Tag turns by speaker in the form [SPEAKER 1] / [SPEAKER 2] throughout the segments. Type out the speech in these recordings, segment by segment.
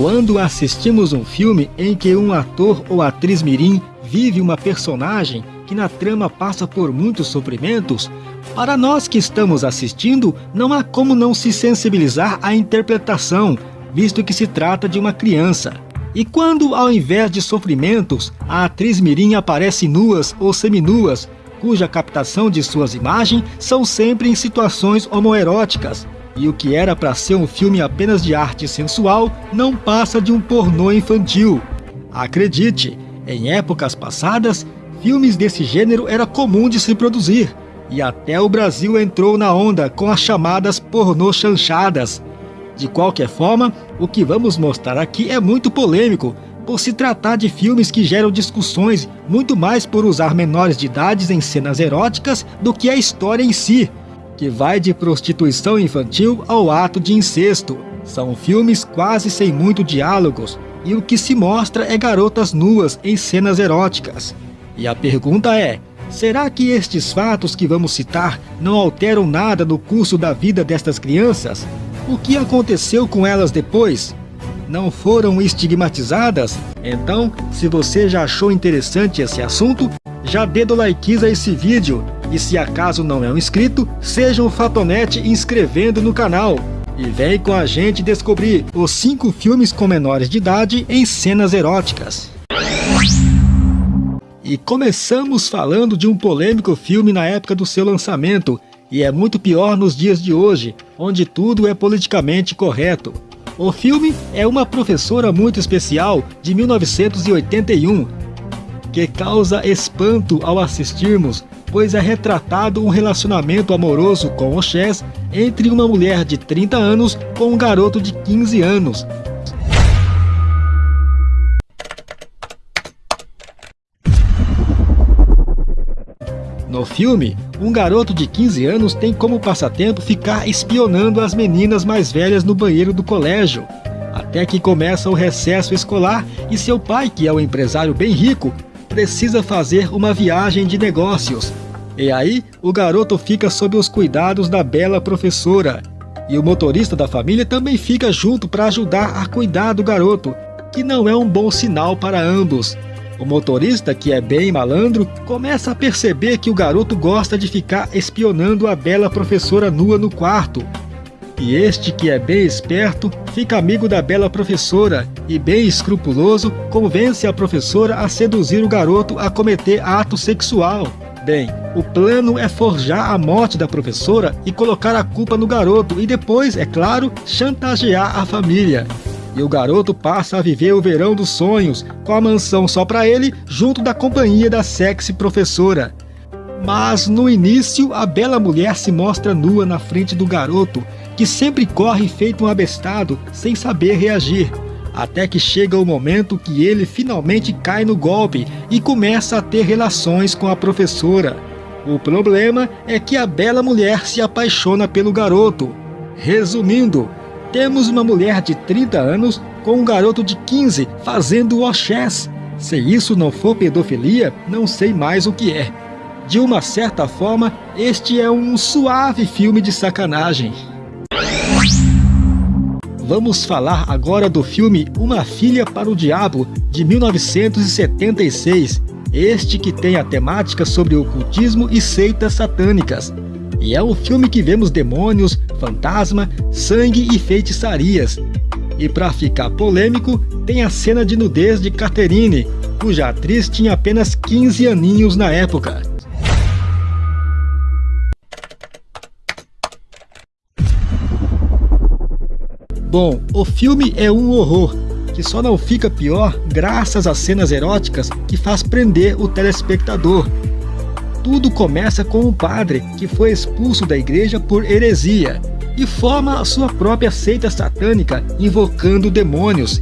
[SPEAKER 1] Quando assistimos um filme em que um ator ou atriz mirim vive uma personagem que na trama passa por muitos sofrimentos, para nós que estamos assistindo, não há como não se sensibilizar à interpretação, visto que se trata de uma criança. E quando, ao invés de sofrimentos, a atriz mirim aparece nuas ou seminuas, cuja captação de suas imagens são sempre em situações homoeróticas, e o que era para ser um filme apenas de arte sensual não passa de um pornô infantil. Acredite, em épocas passadas, filmes desse gênero era comum de se produzir, e até o Brasil entrou na onda com as chamadas pornô chanchadas. De qualquer forma, o que vamos mostrar aqui é muito polêmico, por se tratar de filmes que geram discussões muito mais por usar menores de idades em cenas eróticas do que a história em si, que vai de prostituição infantil ao ato de incesto. São filmes quase sem muito diálogos, e o que se mostra é garotas nuas em cenas eróticas. E a pergunta é, será que estes fatos que vamos citar não alteram nada no curso da vida destas crianças? O que aconteceu com elas depois? Não foram estigmatizadas? Então, se você já achou interessante esse assunto, já dê do a esse vídeo. E se acaso não é um inscrito, seja um fatonete inscrevendo no canal. E vem com a gente descobrir os 5 filmes com menores de idade em cenas eróticas. E começamos falando de um polêmico filme na época do seu lançamento, e é muito pior nos dias de hoje, onde tudo é politicamente correto. O filme é Uma Professora Muito Especial, de 1981, que causa espanto ao assistirmos, pois é retratado um relacionamento amoroso com o Chess entre uma mulher de 30 anos com um garoto de 15 anos, No filme, um garoto de 15 anos tem como passatempo ficar espionando as meninas mais velhas no banheiro do colégio, até que começa o recesso escolar e seu pai, que é um empresário bem rico, precisa fazer uma viagem de negócios. E aí, o garoto fica sob os cuidados da bela professora. E o motorista da família também fica junto para ajudar a cuidar do garoto, que não é um bom sinal para ambos. O motorista, que é bem malandro, começa a perceber que o garoto gosta de ficar espionando a bela professora nua no quarto. E este, que é bem esperto, fica amigo da bela professora e, bem escrupuloso, convence a professora a seduzir o garoto a cometer ato sexual. Bem, o plano é forjar a morte da professora e colocar a culpa no garoto e depois, é claro, chantagear a família. E o garoto passa a viver o verão dos sonhos, com a mansão só para ele, junto da companhia da sexy professora. Mas no início, a bela mulher se mostra nua na frente do garoto, que sempre corre feito um abestado, sem saber reagir. Até que chega o momento que ele finalmente cai no golpe e começa a ter relações com a professora. O problema é que a bela mulher se apaixona pelo garoto. Resumindo, temos uma mulher de 30 anos com um garoto de 15 fazendo o chess. Se isso não for pedofilia, não sei mais o que é. De uma certa forma, este é um suave filme de sacanagem. Vamos falar agora do filme Uma Filha para o Diabo, de 1976. Este que tem a temática sobre ocultismo e seitas satânicas. E é um filme que vemos demônios, fantasma, sangue e feitiçarias. E para ficar polêmico, tem a cena de nudez de Catherine, cuja atriz tinha apenas 15 aninhos na época. Bom, o filme é um horror, que só não fica pior graças às cenas eróticas que faz prender o telespectador. Tudo começa com um padre que foi expulso da igreja por heresia e forma a sua própria seita satânica invocando demônios.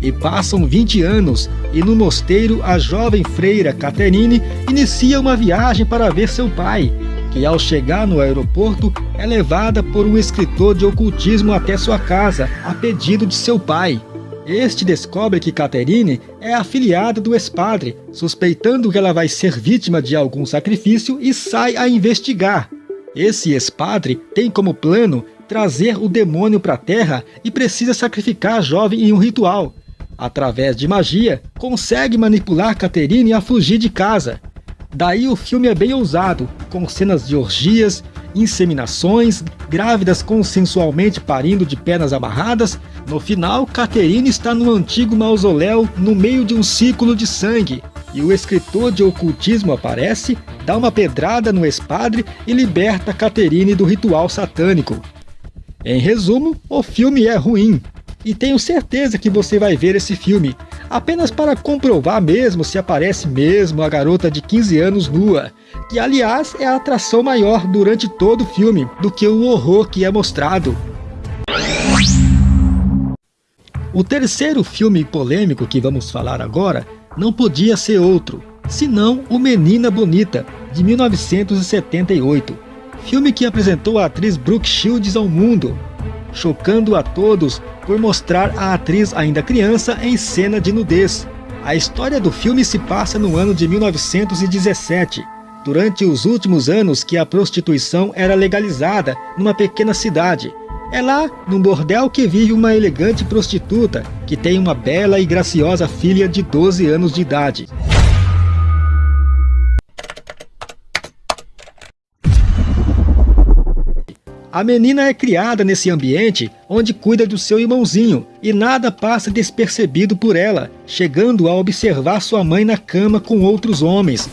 [SPEAKER 1] E passam 20 anos e no mosteiro a jovem freira Caterine inicia uma viagem para ver seu pai, que ao chegar no aeroporto é levada por um escritor de ocultismo até sua casa a pedido de seu pai. Este descobre que Caterine é afiliada do ex-padre, suspeitando que ela vai ser vítima de algum sacrifício e sai a investigar. Esse ex-padre tem como plano trazer o demônio para a Terra e precisa sacrificar a jovem em um ritual. Através de magia, consegue manipular Caterine a fugir de casa. Daí o filme é bem ousado, com cenas de orgias, inseminações, grávidas consensualmente parindo de pernas amarradas. No final, Caterine está no antigo mausoléu no meio de um círculo de sangue, e o escritor de ocultismo aparece, dá uma pedrada no espadre e liberta Caterine do ritual satânico. Em resumo, o filme é ruim, e tenho certeza que você vai ver esse filme, apenas para comprovar mesmo se aparece mesmo a garota de 15 anos nua, que aliás é a atração maior durante todo o filme do que o horror que é mostrado. O terceiro filme polêmico que vamos falar agora não podia ser outro, senão O Menina Bonita, de 1978, filme que apresentou a atriz Brooke Shields ao mundo, chocando a todos por mostrar a atriz ainda criança em cena de nudez. A história do filme se passa no ano de 1917, durante os últimos anos que a prostituição era legalizada numa pequena cidade. É lá, num bordel, que vive uma elegante prostituta que tem uma bela e graciosa filha de 12 anos de idade. A menina é criada nesse ambiente onde cuida do seu irmãozinho e nada passa despercebido por ela, chegando a observar sua mãe na cama com outros homens.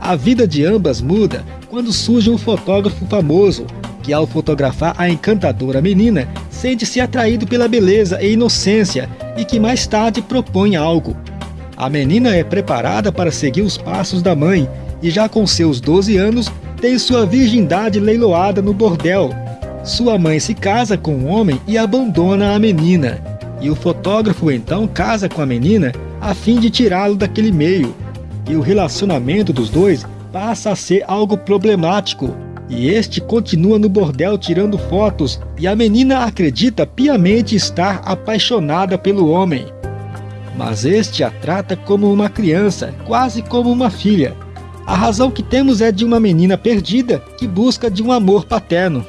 [SPEAKER 1] A vida de ambas muda quando surge um fotógrafo famoso, que ao fotografar a encantadora menina, sente-se atraído pela beleza e inocência e que mais tarde propõe algo. A menina é preparada para seguir os passos da mãe e já com seus 12 anos tem sua virgindade leiloada no bordel, sua mãe se casa com um homem e abandona a menina, e o fotógrafo então casa com a menina a fim de tirá-lo daquele meio. E o relacionamento dos dois passa a ser algo problemático, e este continua no bordel tirando fotos, e a menina acredita piamente estar apaixonada pelo homem. Mas este a trata como uma criança, quase como uma filha. A razão que temos é de uma menina perdida que busca de um amor paterno.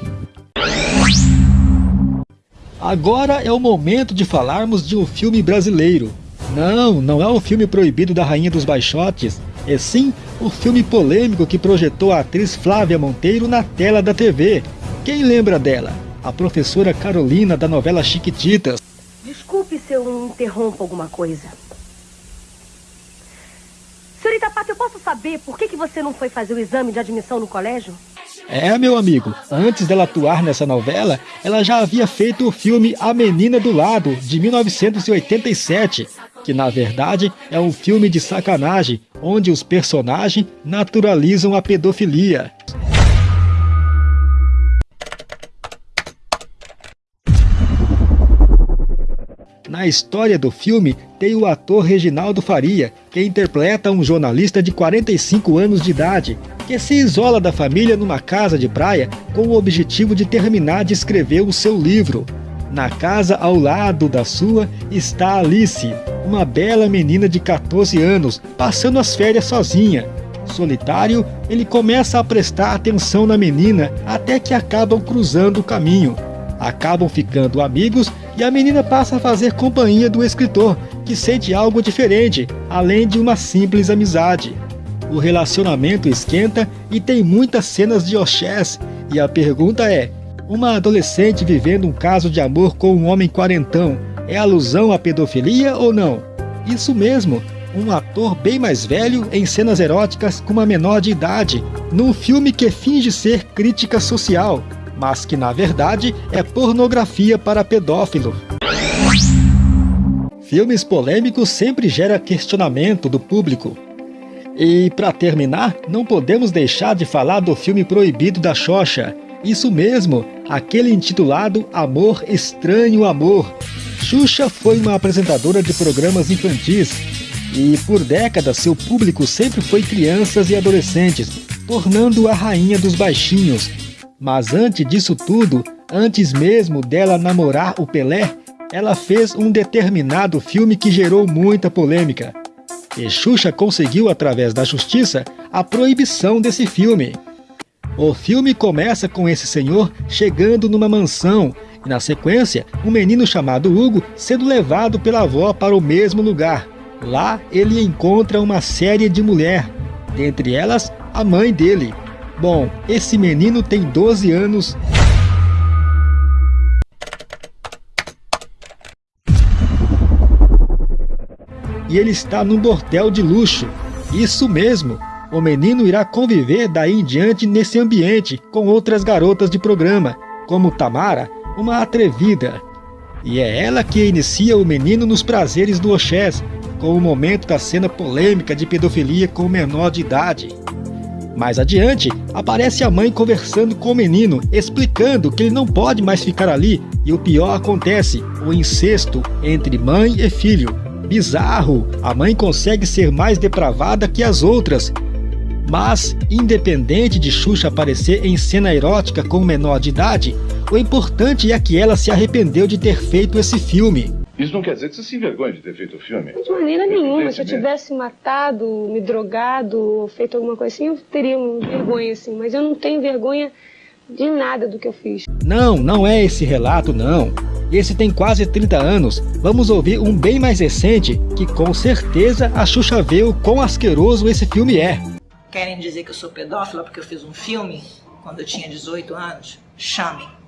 [SPEAKER 1] Agora é o momento de falarmos de um filme brasileiro. Não, não é o filme proibido da Rainha dos Baixotes, é sim o filme polêmico que projetou a atriz Flávia Monteiro na tela da TV. Quem lembra dela? A professora Carolina da novela Chiquititas.
[SPEAKER 2] Desculpe se eu interrompo alguma coisa. Senhorita Pata, eu posso saber por que, que você não foi fazer o exame de admissão no colégio?
[SPEAKER 1] É, meu amigo, antes dela atuar nessa novela, ela já havia feito o filme A Menina do Lado, de 1987, que na verdade é um filme de sacanagem, onde os personagens naturalizam a pedofilia. Na história do filme tem o ator Reginaldo Faria, que interpreta um jornalista de 45 anos de idade, que se isola da família numa casa de praia com o objetivo de terminar de escrever o seu livro. Na casa ao lado da sua está Alice, uma bela menina de 14 anos, passando as férias sozinha. Solitário, ele começa a prestar atenção na menina até que acabam cruzando o caminho. Acabam ficando amigos e a menina passa a fazer companhia do escritor, que sente algo diferente, além de uma simples amizade. O relacionamento esquenta e tem muitas cenas de Oxés, e a pergunta é, uma adolescente vivendo um caso de amor com um homem quarentão, é alusão à pedofilia ou não? Isso mesmo, um ator bem mais velho em cenas eróticas com uma menor de idade, num filme que finge ser crítica social, mas que na verdade é pornografia para pedófilo. Filmes polêmicos sempre geram questionamento do público. E para terminar, não podemos deixar de falar do filme proibido da Xoxa. Isso mesmo, aquele intitulado Amor Estranho Amor. Xuxa foi uma apresentadora de programas infantis e por décadas seu público sempre foi crianças e adolescentes, tornando a rainha dos baixinhos, mas antes disso tudo, antes mesmo dela namorar o Pelé, ela fez um determinado filme que gerou muita polêmica. E Xuxa conseguiu, através da justiça, a proibição desse filme. O filme começa com esse senhor chegando numa mansão e, na sequência, um menino chamado Hugo sendo levado pela avó para o mesmo lugar. Lá ele encontra uma série de mulher, dentre elas a mãe dele. Bom, esse menino tem 12 anos e ele está num bordel de luxo. Isso mesmo, o menino irá conviver daí em diante nesse ambiente com outras garotas de programa, como Tamara, uma atrevida. E é ela que inicia o menino nos prazeres do Oxés, com o momento da cena polêmica de pedofilia com o menor de idade. Mais adiante, aparece a mãe conversando com o menino, explicando que ele não pode mais ficar ali, e o pior acontece, o incesto entre mãe e filho. Bizarro! A mãe consegue ser mais depravada que as outras. Mas, independente de Xuxa aparecer em cena erótica com menor de idade, o importante é que ela se arrependeu de ter feito esse filme.
[SPEAKER 3] Isso não quer dizer que você se envergonhe de ter feito o filme?
[SPEAKER 4] De maneira nenhuma. Se eu tivesse matado, me drogado, feito alguma coisa assim, eu teria vergonha, assim. Mas eu não tenho vergonha de nada do que eu fiz.
[SPEAKER 1] Não, não é esse relato, não. Esse tem quase 30 anos. Vamos ouvir um bem mais recente, que com certeza a Xuxa vê o quão asqueroso esse filme é.
[SPEAKER 5] Querem dizer que eu sou pedófila porque eu fiz um filme quando eu tinha 18 anos? Chame.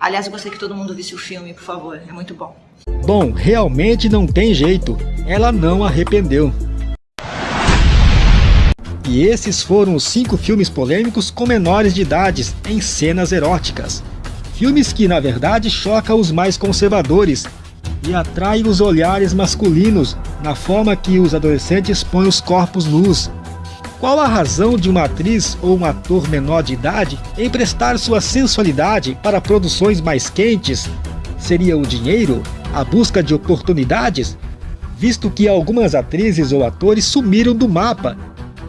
[SPEAKER 5] Aliás, eu gostaria que todo mundo visse o filme, por favor. É muito bom.
[SPEAKER 1] Bom, realmente não tem jeito. Ela não arrependeu. E esses foram os cinco filmes polêmicos com menores de idades em cenas eróticas. Filmes que, na verdade, chocam os mais conservadores e atraem os olhares masculinos na forma que os adolescentes põem os corpos nus. Qual a razão de uma atriz ou um ator menor de idade emprestar sua sensualidade para produções mais quentes? Seria o dinheiro? A busca de oportunidades? Visto que algumas atrizes ou atores sumiram do mapa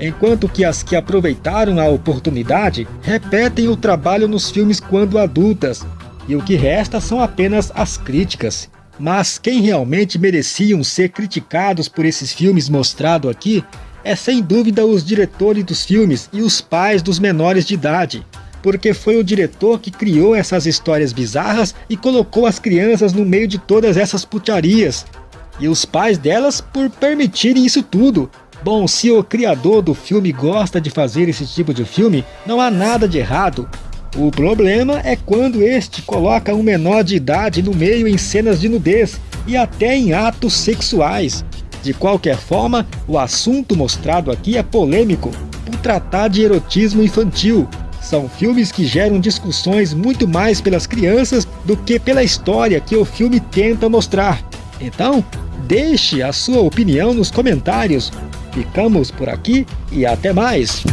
[SPEAKER 1] enquanto que as que aproveitaram a oportunidade repetem o trabalho nos filmes quando adultas, e o que resta são apenas as críticas. Mas quem realmente mereciam ser criticados por esses filmes mostrado aqui é sem dúvida os diretores dos filmes e os pais dos menores de idade, porque foi o diretor que criou essas histórias bizarras e colocou as crianças no meio de todas essas putarias, e os pais delas por permitirem isso tudo, Bom, se o criador do filme gosta de fazer esse tipo de filme, não há nada de errado. O problema é quando este coloca um menor de idade no meio em cenas de nudez e até em atos sexuais. De qualquer forma, o assunto mostrado aqui é polêmico, por tratar de erotismo infantil. São filmes que geram discussões muito mais pelas crianças do que pela história que o filme tenta mostrar. Então, deixe a sua opinião nos comentários Ficamos por aqui e até mais!